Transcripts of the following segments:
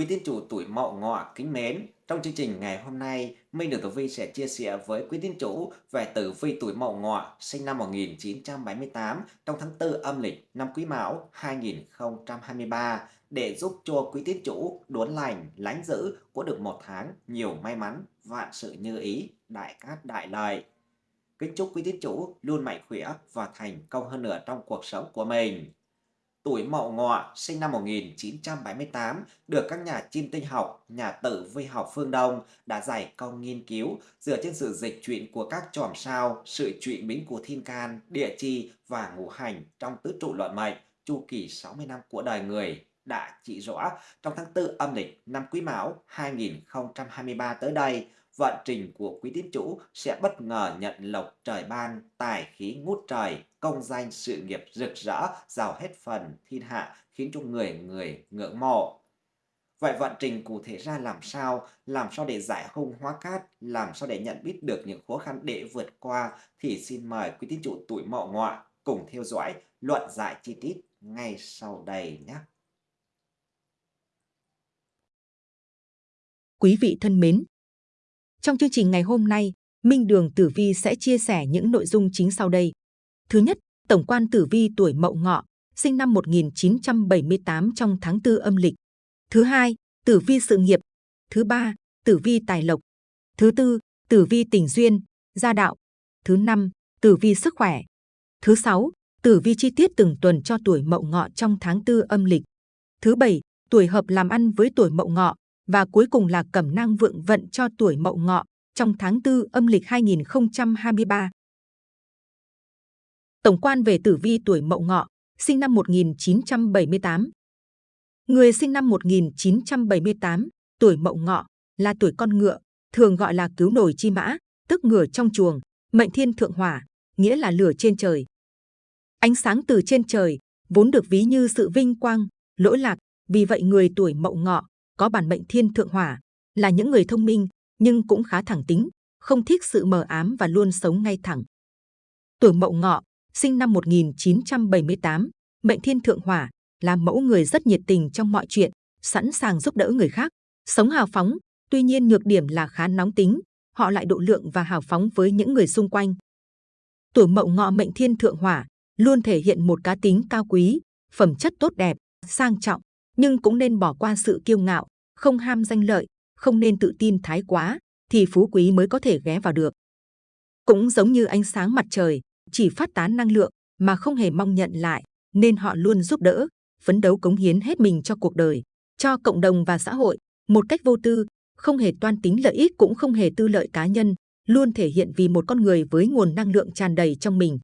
Quý tín chủ tuổi Mậu Ngọ kính mến, trong chương trình ngày hôm nay, Minh Đường Tử Vi sẽ chia sẻ với quý tín chủ về tử vi tuổi Mậu Ngọ sinh năm 1978 trong tháng 4 âm lịch năm Quý Mão 2023 để giúp cho quý tín chủ đốn lành, lánh giữ có được một tháng nhiều may mắn, vạn sự như ý, đại cát đại lợi. Kính chúc quý tín chủ luôn mạnh khỏe và thành công hơn nữa trong cuộc sống của mình tuổi Mậu Ngọ, sinh năm 1978, được các nhà chim tinh học, nhà tử vi học phương Đông đã giải công nghiên cứu dựa trên sự dịch chuyển của các chòm sao, sự chuyển biến của thiên can, địa chi và ngũ hành trong tứ trụ luận mệnh, chu kỳ 60 năm của đời người đã chỉ rõ trong tháng 4 âm lịch năm Quý Mão 2023 tới đây, vận trình của quý tín chủ sẽ bất ngờ nhận lộc trời ban, tài khí ngút trời, công danh sự nghiệp rực rỡ, giàu hết phần thiên hạ, khiến cho người người ngưỡng mộ. Vậy vận trình cụ thể ra làm sao? Làm sao để giải hung hóa cát? Làm sao để nhận biết được những khó khăn để vượt qua? Thì xin mời quý tín chủ tuổi mậu ngọ cùng theo dõi luận giải chi tiết ngay sau đây nhé. Quý vị thân mến, trong chương trình ngày hôm nay, Minh Đường Tử Vi sẽ chia sẻ những nội dung chính sau đây. Thứ nhất, Tổng quan Tử Vi tuổi Mậu Ngọ, sinh năm 1978 trong tháng 4 âm lịch. Thứ hai, Tử Vi sự nghiệp. Thứ ba, Tử Vi tài lộc. Thứ tư, Tử Vi tình duyên, gia đạo. Thứ năm, Tử Vi sức khỏe. Thứ sáu, Tử Vi chi tiết từng tuần cho tuổi Mậu Ngọ trong tháng 4 âm lịch. Thứ bảy, tuổi hợp làm ăn với tuổi Mậu Ngọ, và cuối cùng là cẩm nang vượng vận cho tuổi mậu ngọ trong tháng 4 âm lịch 2023. Tổng quan về tử vi tuổi mậu ngọ, sinh năm 1978. Người sinh năm 1978, tuổi mậu ngọ, là tuổi con ngựa, thường gọi là cứu nổi chi mã, tức ngựa trong chuồng, mệnh thiên thượng hỏa, nghĩa là lửa trên trời. Ánh sáng từ trên trời, vốn được ví như sự vinh quang, lỗi lạc, vì vậy người tuổi mậu ngọ có bản mệnh thiên thượng hỏa, là những người thông minh nhưng cũng khá thẳng tính, không thích sự mờ ám và luôn sống ngay thẳng. Tuổi Mậu Ngọ, sinh năm 1978, mệnh thiên thượng hỏa, là mẫu người rất nhiệt tình trong mọi chuyện, sẵn sàng giúp đỡ người khác, sống hào phóng, tuy nhiên nhược điểm là khá nóng tính, họ lại độ lượng và hào phóng với những người xung quanh. Tuổi Mậu Ngọ mệnh thiên thượng hỏa luôn thể hiện một cá tính cao quý, phẩm chất tốt đẹp, sang trọng, nhưng cũng nên bỏ qua sự kiêu ngạo, không ham danh lợi, không nên tự tin thái quá, thì phú quý mới có thể ghé vào được. Cũng giống như ánh sáng mặt trời, chỉ phát tán năng lượng mà không hề mong nhận lại, nên họ luôn giúp đỡ, phấn đấu cống hiến hết mình cho cuộc đời, cho cộng đồng và xã hội, một cách vô tư, không hề toan tính lợi ích cũng không hề tư lợi cá nhân, luôn thể hiện vì một con người với nguồn năng lượng tràn đầy trong mình.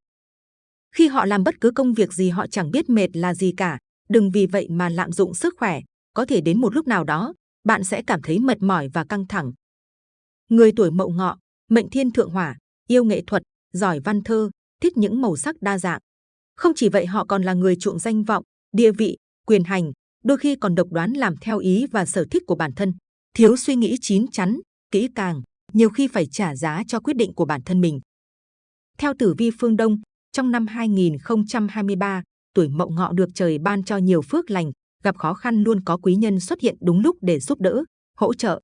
Khi họ làm bất cứ công việc gì họ chẳng biết mệt là gì cả, đừng vì vậy mà lạm dụng sức khỏe, có thể đến một lúc nào đó, bạn sẽ cảm thấy mệt mỏi và căng thẳng. Người tuổi mậu ngọ, mệnh thiên thượng hỏa, yêu nghệ thuật, giỏi văn thơ, thích những màu sắc đa dạng. Không chỉ vậy họ còn là người chuộng danh vọng, địa vị, quyền hành, đôi khi còn độc đoán làm theo ý và sở thích của bản thân. Thiếu suy nghĩ chín chắn, kỹ càng, nhiều khi phải trả giá cho quyết định của bản thân mình. Theo tử vi phương Đông, trong năm 2023, tuổi mậu ngọ được trời ban cho nhiều phước lành, gặp khó khăn luôn có quý nhân xuất hiện đúng lúc để giúp đỡ, hỗ trợ.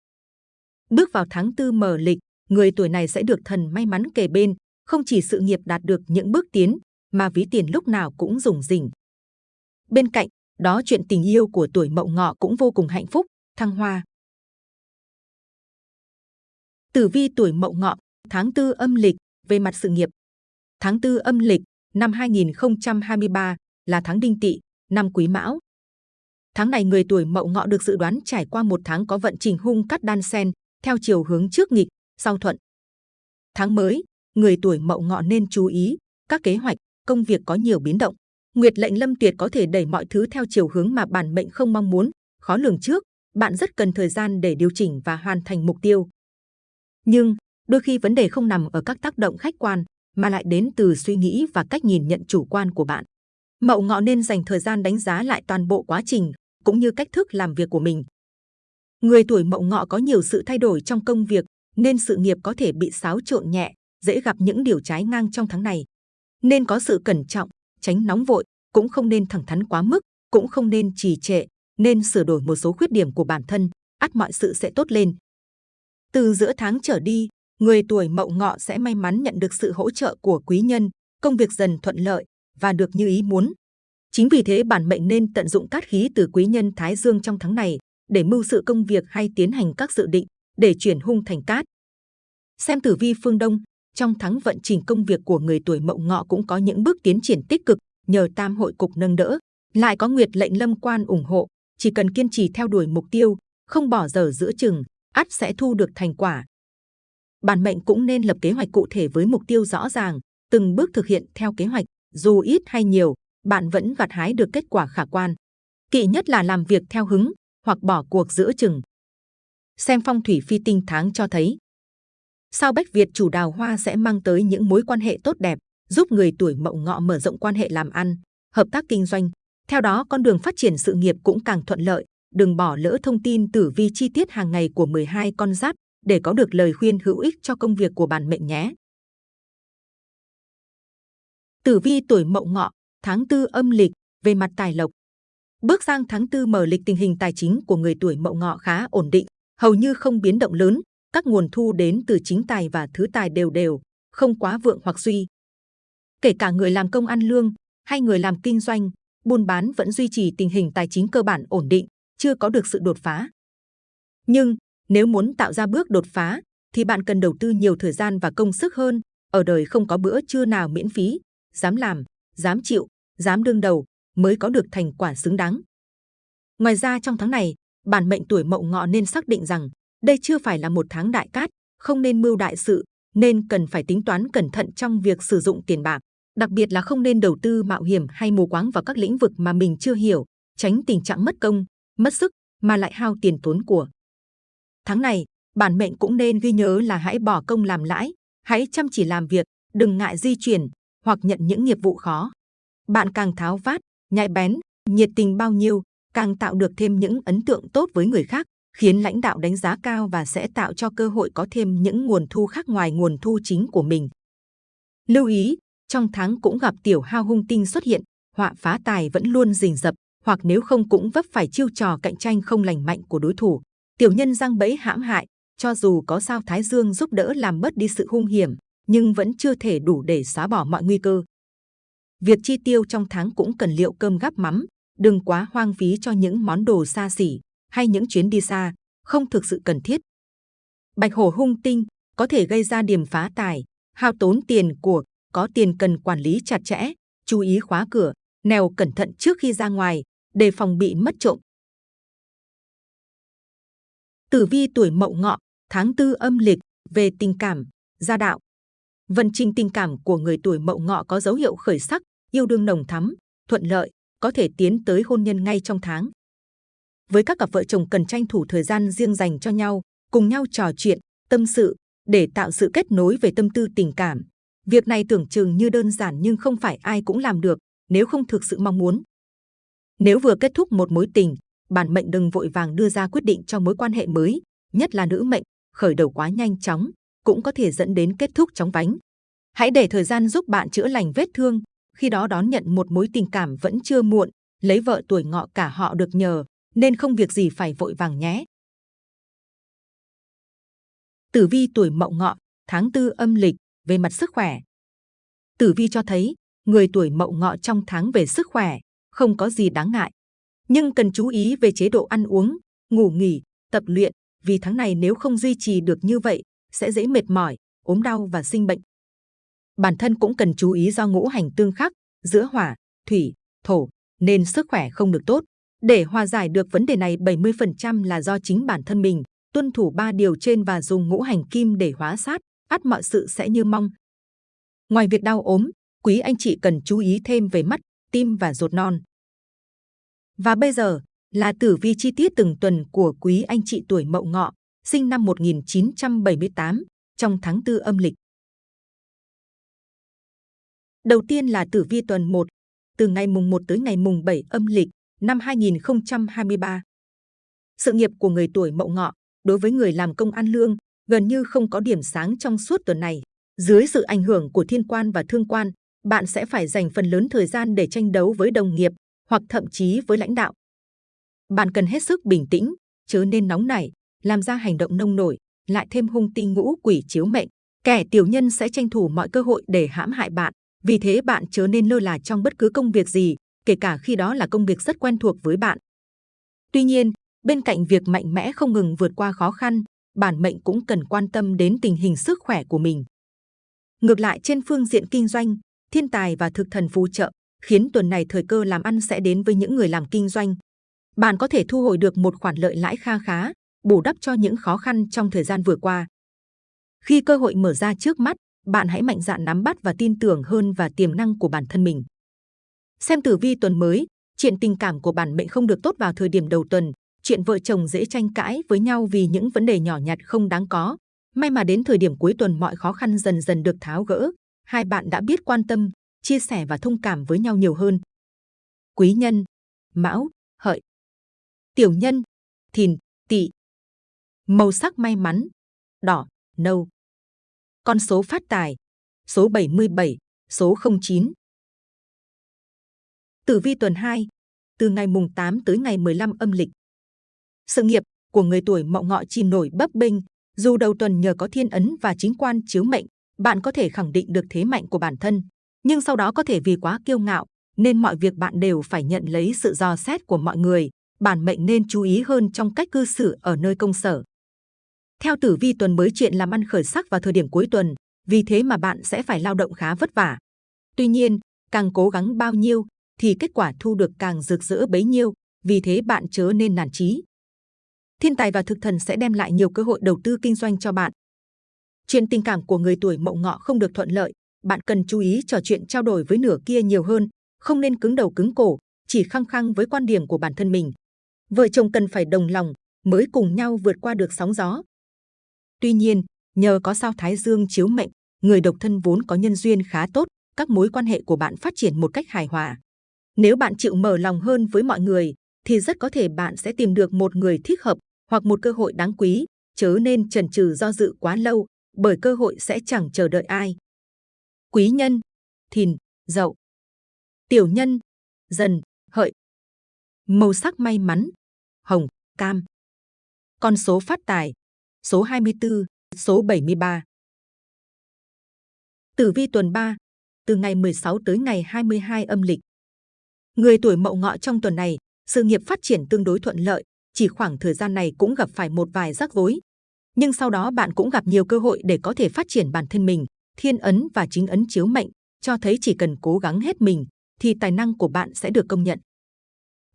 Bước vào tháng tư mờ lịch, người tuổi này sẽ được thần may mắn kề bên, không chỉ sự nghiệp đạt được những bước tiến, mà ví tiền lúc nào cũng rủng rỉnh. Bên cạnh, đó chuyện tình yêu của tuổi mậu ngọ cũng vô cùng hạnh phúc, thăng hoa. Tử vi tuổi mậu ngọ, tháng tư âm lịch, về mặt sự nghiệp. Tháng tư âm lịch, năm 2023 là tháng đinh tỵ, năm quý mão, Tháng này người tuổi mậu ngọ được dự đoán trải qua một tháng có vận trình hung cắt đan sen, theo chiều hướng trước nghịch, sau thuận. Tháng mới, người tuổi mậu ngọ nên chú ý, các kế hoạch, công việc có nhiều biến động. Nguyệt lệnh lâm tuyệt có thể đẩy mọi thứ theo chiều hướng mà bản mệnh không mong muốn, khó lường trước, bạn rất cần thời gian để điều chỉnh và hoàn thành mục tiêu. Nhưng, đôi khi vấn đề không nằm ở các tác động khách quan, mà lại đến từ suy nghĩ và cách nhìn nhận chủ quan của bạn. Mậu ngọ nên dành thời gian đánh giá lại toàn bộ quá trình, cũng như cách thức làm việc của mình. Người tuổi mậu ngọ có nhiều sự thay đổi trong công việc, nên sự nghiệp có thể bị xáo trộn nhẹ, dễ gặp những điều trái ngang trong tháng này. Nên có sự cẩn trọng, tránh nóng vội, cũng không nên thẳng thắn quá mức, cũng không nên trì trệ, nên sửa đổi một số khuyết điểm của bản thân, ắt mọi sự sẽ tốt lên. Từ giữa tháng trở đi, người tuổi mậu ngọ sẽ may mắn nhận được sự hỗ trợ của quý nhân, công việc dần thuận lợi và được như ý muốn. Chính vì thế bản mệnh nên tận dụng cát khí từ quý nhân Thái Dương trong tháng này để mưu sự công việc hay tiến hành các dự định để chuyển hung thành cát. Xem tử vi phương Đông, trong tháng vận trình công việc của người tuổi mậu ngọ cũng có những bước tiến triển tích cực nhờ tam hội cục nâng đỡ, lại có nguyệt lệnh lâm quan ủng hộ, chỉ cần kiên trì theo đuổi mục tiêu, không bỏ dở giữa chừng, ắt sẽ thu được thành quả. Bản mệnh cũng nên lập kế hoạch cụ thể với mục tiêu rõ ràng, từng bước thực hiện theo kế hoạch, dù ít hay nhiều, bạn vẫn gặt hái được kết quả khả quan. Kỵ nhất là làm việc theo hứng hoặc bỏ cuộc giữa chừng. Xem phong thủy phi tinh tháng cho thấy, sao Bách Việt chủ đào hoa sẽ mang tới những mối quan hệ tốt đẹp, giúp người tuổi mậu ngọ mở rộng quan hệ làm ăn, hợp tác kinh doanh. Theo đó, con đường phát triển sự nghiệp cũng càng thuận lợi. Đừng bỏ lỡ thông tin tử vi chi tiết hàng ngày của 12 con giáp để có được lời khuyên hữu ích cho công việc của bản mệnh nhé. Tử vi tuổi mậu ngọ, tháng tư âm lịch, về mặt tài lộc. Bước sang tháng tư mở lịch tình hình tài chính của người tuổi mậu ngọ khá ổn định, hầu như không biến động lớn, các nguồn thu đến từ chính tài và thứ tài đều đều, không quá vượng hoặc suy. Kể cả người làm công ăn lương hay người làm kinh doanh, buôn bán vẫn duy trì tình hình tài chính cơ bản ổn định, chưa có được sự đột phá. Nhưng nếu muốn tạo ra bước đột phá, thì bạn cần đầu tư nhiều thời gian và công sức hơn. Ở đời không có bữa trưa nào miễn phí, dám làm, dám chịu, dám đương đầu mới có được thành quả xứng đáng. Ngoài ra trong tháng này, bản mệnh tuổi mậu ngọ nên xác định rằng đây chưa phải là một tháng đại cát, không nên mưu đại sự, nên cần phải tính toán cẩn thận trong việc sử dụng tiền bạc. Đặc biệt là không nên đầu tư mạo hiểm hay mù quáng vào các lĩnh vực mà mình chưa hiểu, tránh tình trạng mất công, mất sức mà lại hao tiền tốn của. Tháng này, bản mệnh cũng nên ghi nhớ là hãy bỏ công làm lãi, hãy chăm chỉ làm việc, đừng ngại di chuyển hoặc nhận những nghiệp vụ khó. Bạn càng tháo vát, nhạy bén, nhiệt tình bao nhiêu, càng tạo được thêm những ấn tượng tốt với người khác, khiến lãnh đạo đánh giá cao và sẽ tạo cho cơ hội có thêm những nguồn thu khác ngoài nguồn thu chính của mình. Lưu ý, trong tháng cũng gặp tiểu hao hung tinh xuất hiện, họa phá tài vẫn luôn rình rập, hoặc nếu không cũng vấp phải chiêu trò cạnh tranh không lành mạnh của đối thủ. Tiểu nhân răng bẫy hãm hại, cho dù có sao Thái Dương giúp đỡ làm bớt đi sự hung hiểm, nhưng vẫn chưa thể đủ để xóa bỏ mọi nguy cơ. Việc chi tiêu trong tháng cũng cần liệu cơm gắp mắm, đừng quá hoang phí cho những món đồ xa xỉ hay những chuyến đi xa, không thực sự cần thiết. Bạch hổ hung tinh có thể gây ra điểm phá tài, hao tốn tiền của, có tiền cần quản lý chặt chẽ, chú ý khóa cửa, nèo cẩn thận trước khi ra ngoài, đề phòng bị mất trộm. Tử vi tuổi Mậu Ngọ, tháng tư âm lịch, về tình cảm, gia đạo. Vận trình tình cảm của người tuổi Mậu Ngọ có dấu hiệu khởi sắc, yêu đương nồng thắm, thuận lợi, có thể tiến tới hôn nhân ngay trong tháng. Với các cặp vợ chồng cần tranh thủ thời gian riêng dành cho nhau, cùng nhau trò chuyện, tâm sự, để tạo sự kết nối về tâm tư tình cảm. Việc này tưởng chừng như đơn giản nhưng không phải ai cũng làm được nếu không thực sự mong muốn. Nếu vừa kết thúc một mối tình, bản mệnh đừng vội vàng đưa ra quyết định cho mối quan hệ mới, nhất là nữ mệnh, khởi đầu quá nhanh chóng, cũng có thể dẫn đến kết thúc chóng vánh. Hãy để thời gian giúp bạn chữa lành vết thương, khi đó đón nhận một mối tình cảm vẫn chưa muộn, lấy vợ tuổi ngọ cả họ được nhờ, nên không việc gì phải vội vàng nhé. Tử vi tuổi mậu ngọ, tháng tư âm lịch, về mặt sức khỏe. Tử vi cho thấy, người tuổi mậu ngọ trong tháng về sức khỏe, không có gì đáng ngại. Nhưng cần chú ý về chế độ ăn uống, ngủ nghỉ, tập luyện, vì tháng này nếu không duy trì được như vậy, sẽ dễ mệt mỏi, ốm đau và sinh bệnh. Bản thân cũng cần chú ý do ngũ hành tương khắc giữa hỏa, thủy, thổ, nên sức khỏe không được tốt. Để hòa giải được vấn đề này 70% là do chính bản thân mình, tuân thủ ba điều trên và dùng ngũ hành kim để hóa sát, ắt mọi sự sẽ như mong. Ngoài việc đau ốm, quý anh chị cần chú ý thêm về mắt, tim và ruột non. Và bây giờ là tử vi chi tiết từng tuần của quý anh chị tuổi Mậu Ngọ, sinh năm 1978, trong tháng tư âm lịch. Đầu tiên là tử vi tuần 1, từ ngày mùng 1 tới ngày mùng 7 âm lịch năm 2023. Sự nghiệp của người tuổi Mậu Ngọ, đối với người làm công ăn lương, gần như không có điểm sáng trong suốt tuần này. Dưới sự ảnh hưởng của thiên quan và thương quan, bạn sẽ phải dành phần lớn thời gian để tranh đấu với đồng nghiệp hoặc thậm chí với lãnh đạo. bạn cần hết sức bình tĩnh, chớ nên nóng nảy, làm ra hành động nông nổi, lại thêm hung tinh ngũ quỷ chiếu mệnh. Kẻ tiểu nhân sẽ tranh thủ mọi cơ hội để hãm hại bạn, vì thế bạn chớ nên lơ là trong bất cứ công việc gì, kể cả khi đó là công việc rất quen thuộc với bạn. Tuy nhiên, bên cạnh việc mạnh mẽ không ngừng vượt qua khó khăn, bản mệnh cũng cần quan tâm đến tình hình sức khỏe của mình. Ngược lại trên phương diện kinh doanh, thiên tài và thực thần phù trợ, khiến tuần này thời cơ làm ăn sẽ đến với những người làm kinh doanh. Bạn có thể thu hồi được một khoản lợi lãi kha khá, bù đắp cho những khó khăn trong thời gian vừa qua. Khi cơ hội mở ra trước mắt, bạn hãy mạnh dạn nắm bắt và tin tưởng hơn vào tiềm năng của bản thân mình. Xem tử vi tuần mới, chuyện tình cảm của bản mệnh không được tốt vào thời điểm đầu tuần, chuyện vợ chồng dễ tranh cãi với nhau vì những vấn đề nhỏ nhặt không đáng có. May mà đến thời điểm cuối tuần mọi khó khăn dần dần được tháo gỡ, hai bạn đã biết quan tâm, chia sẻ và thông cảm với nhau nhiều hơn. Quý nhân, Mão, Hợi. Tiểu nhân, Thìn, Tỵ. Màu sắc may mắn, đỏ, nâu. Con số phát tài, số 77, số 09. Tử vi tuần 2, từ ngày mùng 8 tới ngày 15 âm lịch. Sự nghiệp của người tuổi mậu ngọ chìm nổi bấp bênh, dù đầu tuần nhờ có thiên ấn và chính quan chiếu mệnh, bạn có thể khẳng định được thế mạnh của bản thân, nhưng sau đó có thể vì quá kiêu ngạo, nên mọi việc bạn đều phải nhận lấy sự dò xét của mọi người. Bản mệnh nên chú ý hơn trong cách cư xử ở nơi công sở. Theo tử vi tuần mới chuyện làm ăn khởi sắc vào thời điểm cuối tuần, vì thế mà bạn sẽ phải lao động khá vất vả. Tuy nhiên, càng cố gắng bao nhiêu, thì kết quả thu được càng rực rỡ bấy nhiêu, vì thế bạn chớ nên nản chí. Thiên tài và thực thần sẽ đem lại nhiều cơ hội đầu tư kinh doanh cho bạn. Chuyện tình cảm của người tuổi mậu ngọ không được thuận lợi, bạn cần chú ý trò chuyện trao đổi với nửa kia nhiều hơn, không nên cứng đầu cứng cổ, chỉ khăng khăng với quan điểm của bản thân mình. Vợ chồng cần phải đồng lòng mới cùng nhau vượt qua được sóng gió. Tuy nhiên, nhờ có sao Thái Dương chiếu mệnh, người độc thân vốn có nhân duyên khá tốt, các mối quan hệ của bạn phát triển một cách hài hòa. Nếu bạn chịu mở lòng hơn với mọi người, thì rất có thể bạn sẽ tìm được một người thích hợp hoặc một cơ hội đáng quý, chớ nên chần chừ do dự quá lâu, bởi cơ hội sẽ chẳng chờ đợi ai. Quý nhân, thìn, dậu. Tiểu nhân, dần, hợi. Màu sắc may mắn, hồng, cam. Con số phát tài, số 24, số 73. Tử vi tuần 3, từ ngày 16 tới ngày 22 âm lịch. Người tuổi mậu ngọ trong tuần này, sự nghiệp phát triển tương đối thuận lợi, chỉ khoảng thời gian này cũng gặp phải một vài rắc rối. Nhưng sau đó bạn cũng gặp nhiều cơ hội để có thể phát triển bản thân mình, thiên ấn và chính ấn chiếu mệnh, cho thấy chỉ cần cố gắng hết mình, thì tài năng của bạn sẽ được công nhận.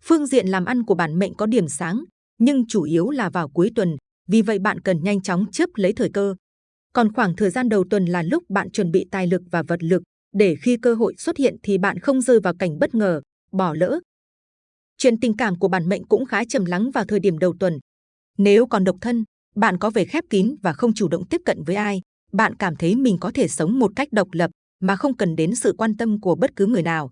Phương diện làm ăn của bản mệnh có điểm sáng, nhưng chủ yếu là vào cuối tuần, vì vậy bạn cần nhanh chóng chấp lấy thời cơ. Còn khoảng thời gian đầu tuần là lúc bạn chuẩn bị tài lực và vật lực, để khi cơ hội xuất hiện thì bạn không rơi vào cảnh bất ngờ, bỏ lỡ. Chuyện tình cảm của bản mệnh cũng khá trầm lắng vào thời điểm đầu tuần. Nếu còn độc thân, bạn có vẻ khép kín và không chủ động tiếp cận với ai, bạn cảm thấy mình có thể sống một cách độc lập mà không cần đến sự quan tâm của bất cứ người nào.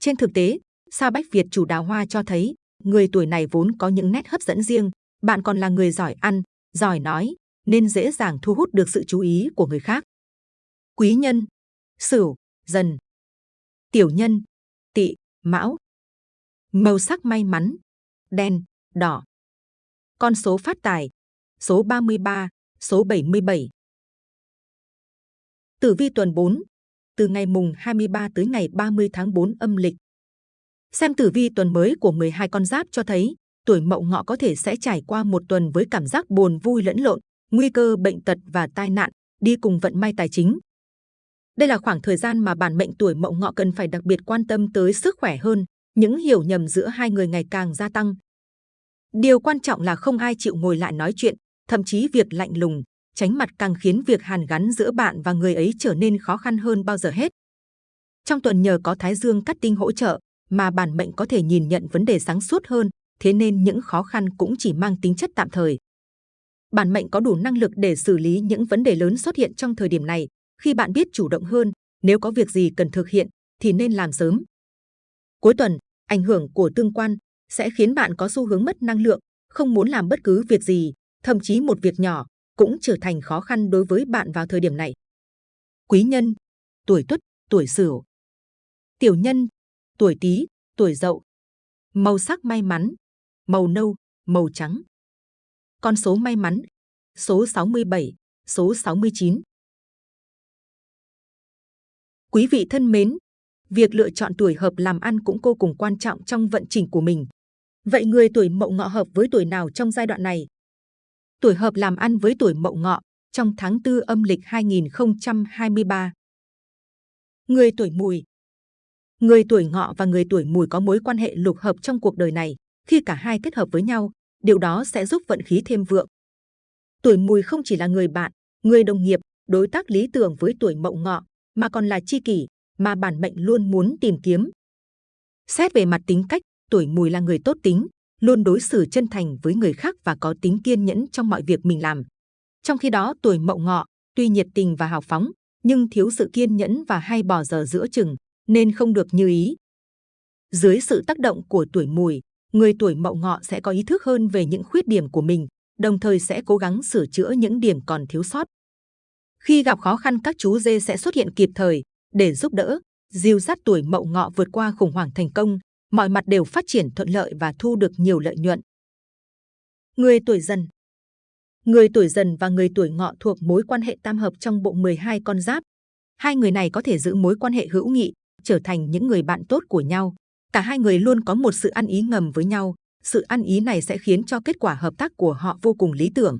Trên thực tế, sao Bách Việt chủ đào hoa cho thấy người tuổi này vốn có những nét hấp dẫn riêng, bạn còn là người giỏi ăn, giỏi nói, nên dễ dàng thu hút được sự chú ý của người khác. Quý nhân, Sửu, Dần, Tiểu nhân, Tỵ, Mão. Màu sắc may mắn, đen, đỏ. Con số phát tài, số 33, số 77. Tử vi tuần 4, từ ngày mùng 23 tới ngày 30 tháng 4 âm lịch. Xem tử vi tuần mới của 12 con giáp cho thấy, tuổi mậu ngọ có thể sẽ trải qua một tuần với cảm giác buồn vui lẫn lộn, nguy cơ bệnh tật và tai nạn, đi cùng vận may tài chính. Đây là khoảng thời gian mà bản mệnh tuổi mậu ngọ cần phải đặc biệt quan tâm tới sức khỏe hơn, những hiểu nhầm giữa hai người ngày càng gia tăng. Điều quan trọng là không ai chịu ngồi lại nói chuyện, thậm chí việc lạnh lùng, tránh mặt càng khiến việc hàn gắn giữa bạn và người ấy trở nên khó khăn hơn bao giờ hết. Trong tuần nhờ có Thái Dương cắt tinh hỗ trợ, mà bản mệnh có thể nhìn nhận vấn đề sáng suốt hơn, thế nên những khó khăn cũng chỉ mang tính chất tạm thời. Bản mệnh có đủ năng lực để xử lý những vấn đề lớn xuất hiện trong thời điểm này. Khi bạn biết chủ động hơn, nếu có việc gì cần thực hiện thì nên làm sớm. Cuối tuần, ảnh hưởng của tương quan sẽ khiến bạn có xu hướng mất năng lượng, không muốn làm bất cứ việc gì, thậm chí một việc nhỏ cũng trở thành khó khăn đối với bạn vào thời điểm này. Quý nhân, tuổi Tuất, tuổi Sửu. Tiểu nhân, tuổi Tý, tuổi Dậu. Màu sắc may mắn, màu nâu, màu trắng. Con số may mắn, số 67, số 69. Quý vị thân mến, việc lựa chọn tuổi hợp làm ăn cũng vô cùng quan trọng trong vận trình của mình. Vậy người tuổi mậu ngọ hợp với tuổi nào trong giai đoạn này? Tuổi hợp làm ăn với tuổi mậu ngọ trong tháng 4 âm lịch 2023. Người tuổi mùi Người tuổi ngọ và người tuổi mùi có mối quan hệ lục hợp trong cuộc đời này. Khi cả hai kết hợp với nhau, điều đó sẽ giúp vận khí thêm vượng. Tuổi mùi không chỉ là người bạn, người đồng nghiệp, đối tác lý tưởng với tuổi mậu ngọ, mà còn là chi kỷ mà bản mệnh luôn muốn tìm kiếm. Xét về mặt tính cách, tuổi mùi là người tốt tính, luôn đối xử chân thành với người khác và có tính kiên nhẫn trong mọi việc mình làm. Trong khi đó, tuổi mậu ngọ, tuy nhiệt tình và hào phóng, nhưng thiếu sự kiên nhẫn và hay bỏ giờ giữa chừng, nên không được như ý. Dưới sự tác động của tuổi mùi, người tuổi mậu ngọ sẽ có ý thức hơn về những khuyết điểm của mình, đồng thời sẽ cố gắng sửa chữa những điểm còn thiếu sót. Khi gặp khó khăn các chú dê sẽ xuất hiện kịp thời để giúp đỡ, dìu dắt tuổi mậu ngọ vượt qua khủng hoảng thành công, mọi mặt đều phát triển thuận lợi và thu được nhiều lợi nhuận. Người tuổi dần Người tuổi dần và người tuổi ngọ thuộc mối quan hệ tam hợp trong bộ 12 con giáp. Hai người này có thể giữ mối quan hệ hữu nghị, trở thành những người bạn tốt của nhau. Cả hai người luôn có một sự ăn ý ngầm với nhau. Sự ăn ý này sẽ khiến cho kết quả hợp tác của họ vô cùng lý tưởng.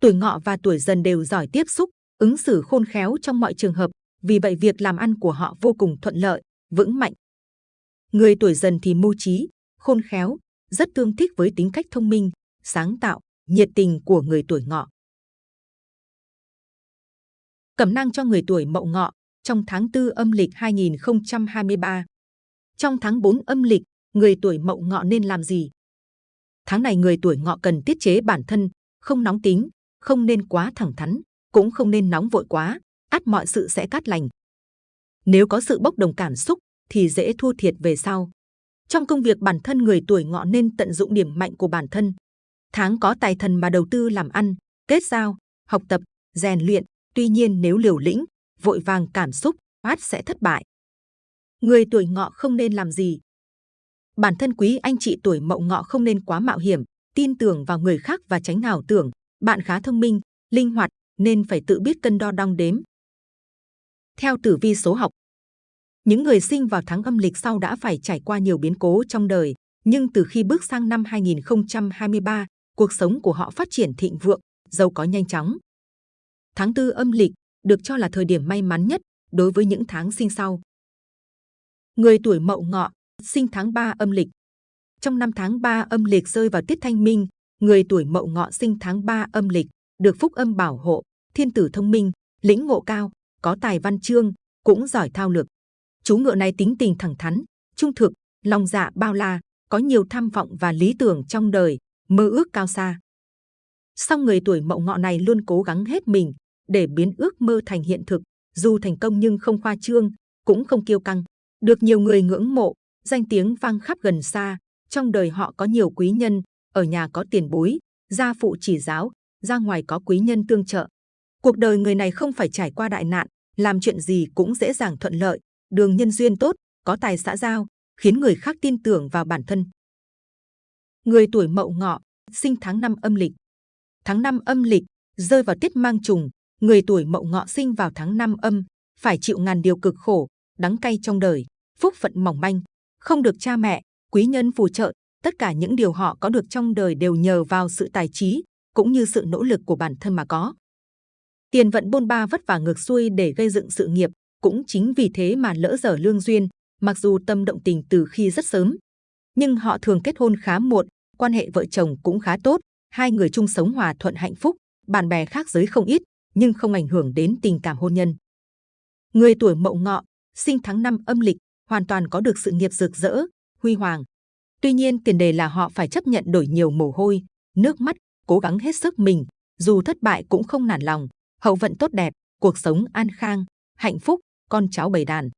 Tuổi ngọ và tuổi dần đều giỏi tiếp xúc, ứng xử khôn khéo trong mọi trường hợp. Vì vậy việc làm ăn của họ vô cùng thuận lợi, vững mạnh. Người tuổi dần thì mưu trí, khôn khéo, rất tương thích với tính cách thông minh, sáng tạo, nhiệt tình của người tuổi ngọ. Cẩm năng cho người tuổi mậu ngọ trong tháng 4 âm lịch 2023. Trong tháng 4 âm lịch, người tuổi mậu ngọ nên làm gì? Tháng này người tuổi ngọ cần tiết chế bản thân, không nóng tính, không nên quá thẳng thắn, cũng không nên nóng vội quá, át mọi sự sẽ cát lành. Nếu có sự bốc đồng cảm xúc thì dễ thua thiệt về sau. Trong công việc bản thân người tuổi ngọ nên tận dụng điểm mạnh của bản thân. Tháng có tài thần mà đầu tư làm ăn, kết giao, học tập, rèn luyện. Tuy nhiên nếu liều lĩnh, vội vàng cảm xúc, át sẽ thất bại. Người tuổi ngọ không nên làm gì? Bản thân quý anh chị tuổi mậu ngọ không nên quá mạo hiểm, tin tưởng vào người khác và tránh ảo tưởng. Bạn khá thông minh, linh hoạt, nên phải tự biết cân đo đong đếm. Theo tử vi số học, những người sinh vào tháng âm lịch sau đã phải trải qua nhiều biến cố trong đời, nhưng từ khi bước sang năm 2023, cuộc sống của họ phát triển thịnh vượng, giàu có nhanh chóng. Tháng tư âm lịch được cho là thời điểm may mắn nhất đối với những tháng sinh sau. Người tuổi Mậu Ngọ sinh tháng 3 âm lịch. Trong năm tháng 3 âm lịch rơi vào tiết thanh minh, người tuổi Mậu Ngọ sinh tháng 3 âm lịch được phúc âm bảo hộ, thiên tử thông minh, lĩnh ngộ cao, có tài văn chương, cũng giỏi thao lược. Chú ngựa này tính tình thẳng thắn, trung thực, lòng dạ bao la, có nhiều tham vọng và lý tưởng trong đời, mơ ước cao xa. Song người tuổi mậu ngọ này luôn cố gắng hết mình để biến ước mơ thành hiện thực, dù thành công nhưng không khoa trương, cũng không kiêu căng, được nhiều người ngưỡng mộ, danh tiếng vang khắp gần xa. Trong đời họ có nhiều quý nhân, ở nhà có tiền bối, gia phụ chỉ giáo, ra ngoài có quý nhân tương trợ. Cuộc đời người này không phải trải qua đại nạn, làm chuyện gì cũng dễ dàng thuận lợi, đường nhân duyên tốt, có tài xã giao, khiến người khác tin tưởng vào bản thân. Người tuổi Mậu Ngọ, sinh tháng 5 âm lịch. Tháng 5 âm lịch rơi vào tiết mang trùng, người tuổi Mậu Ngọ sinh vào tháng 5 âm, phải chịu ngàn điều cực khổ, đắng cay trong đời, phúc phận mỏng manh, không được cha mẹ, quý nhân phù trợ, tất cả những điều họ có được trong đời đều nhờ vào sự tài trí cũng như sự nỗ lực của bản thân mà có. Tiền vận bôn ba vất vả ngược xuôi để gây dựng sự nghiệp, cũng chính vì thế mà lỡ dở lương duyên, mặc dù tâm động tình từ khi rất sớm. Nhưng họ thường kết hôn khá muộn, quan hệ vợ chồng cũng khá tốt, hai người chung sống hòa thuận hạnh phúc, bạn bè khác giới không ít, nhưng không ảnh hưởng đến tình cảm hôn nhân. Người tuổi Mậu Ngọ, sinh tháng 5 âm lịch, hoàn toàn có được sự nghiệp rực rỡ, huy hoàng. Tuy nhiên tiền đề là họ phải chấp nhận đổi nhiều mồ hôi, nước mắt, cố gắng hết sức mình, dù thất bại cũng không nản lòng, hậu vận tốt đẹp, cuộc sống an khang, hạnh phúc, con cháu bầy đàn.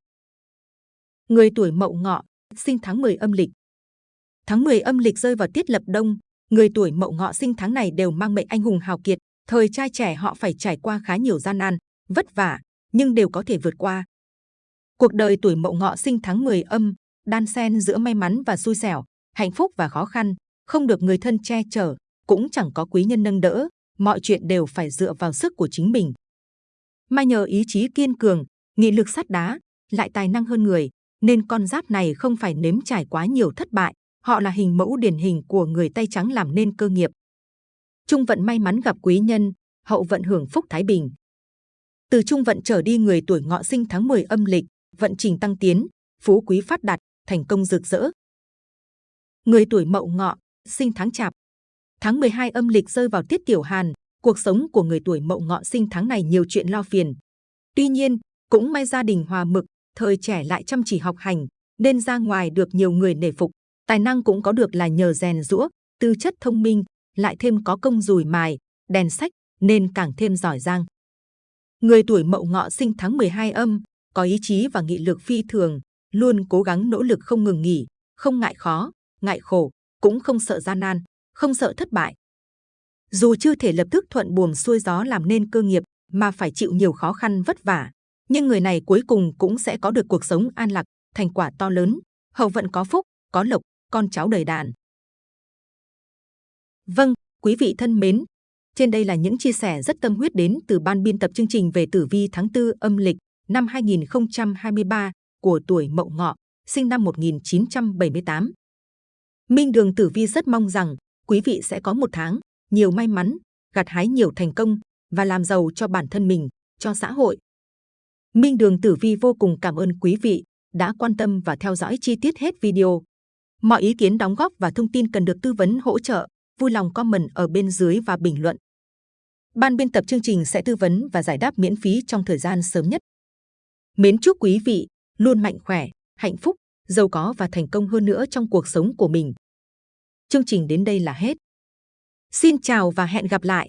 Người tuổi Mậu Ngọ, sinh tháng 10 âm lịch. Tháng 10 âm lịch rơi vào tiết lập đông, người tuổi Mậu Ngọ sinh tháng này đều mang mệnh anh hùng hào kiệt, thời trai trẻ họ phải trải qua khá nhiều gian nan, vất vả, nhưng đều có thể vượt qua. Cuộc đời tuổi Mậu Ngọ sinh tháng 10 âm, đan xen giữa may mắn và xui xẻo, hạnh phúc và khó khăn, không được người thân che chở, cũng chẳng có quý nhân nâng đỡ, mọi chuyện đều phải dựa vào sức của chính mình. may nhờ ý chí kiên cường, nghị lực sắt đá, lại tài năng hơn người, nên con giáp này không phải nếm trải quá nhiều thất bại. Họ là hình mẫu điển hình của người tay trắng làm nên cơ nghiệp. Trung vận may mắn gặp quý nhân, hậu vận hưởng phúc thái bình. Từ trung vận trở đi người tuổi ngọ sinh tháng 10 âm lịch, vận trình tăng tiến, phú quý phát đạt, thành công rực rỡ. Người tuổi mậu ngọ, sinh tháng chạp. Tháng 12 âm lịch rơi vào tiết tiểu hàn, cuộc sống của người tuổi mậu ngọ sinh tháng này nhiều chuyện lo phiền. Tuy nhiên, cũng may gia đình hòa mực, thời trẻ lại chăm chỉ học hành, nên ra ngoài được nhiều người nể phục. Tài năng cũng có được là nhờ rèn rũa, tư chất thông minh, lại thêm có công dùi mài, đèn sách, nên càng thêm giỏi giang. Người tuổi mậu ngọ sinh tháng 12 âm, có ý chí và nghị lực phi thường, luôn cố gắng nỗ lực không ngừng nghỉ, không ngại khó, ngại khổ, cũng không sợ gian nan, không sợ thất bại. Dù chưa thể lập tức thuận buồm xuôi gió làm nên cơ nghiệp, mà phải chịu nhiều khó khăn vất vả, nhưng người này cuối cùng cũng sẽ có được cuộc sống an lạc, thành quả to lớn, hậu vận có phúc, có lộc, con cháu đầy đàn. Vâng, quý vị thân mến, trên đây là những chia sẻ rất tâm huyết đến từ ban biên tập chương trình về tử vi tháng 4 âm lịch năm 2023 của tuổi Mậu Ngọ, sinh năm 1978. Minh Đường Tử Vi rất mong rằng quý vị sẽ có một tháng nhiều may mắn, gặt hái nhiều thành công và làm giàu cho bản thân mình, cho xã hội. Minh Đường Tử Vi vô cùng cảm ơn quý vị đã quan tâm và theo dõi chi tiết hết video. Mọi ý kiến đóng góp và thông tin cần được tư vấn hỗ trợ, vui lòng comment ở bên dưới và bình luận. Ban biên tập chương trình sẽ tư vấn và giải đáp miễn phí trong thời gian sớm nhất. Mến chúc quý vị luôn mạnh khỏe, hạnh phúc, giàu có và thành công hơn nữa trong cuộc sống của mình. Chương trình đến đây là hết. Xin chào và hẹn gặp lại!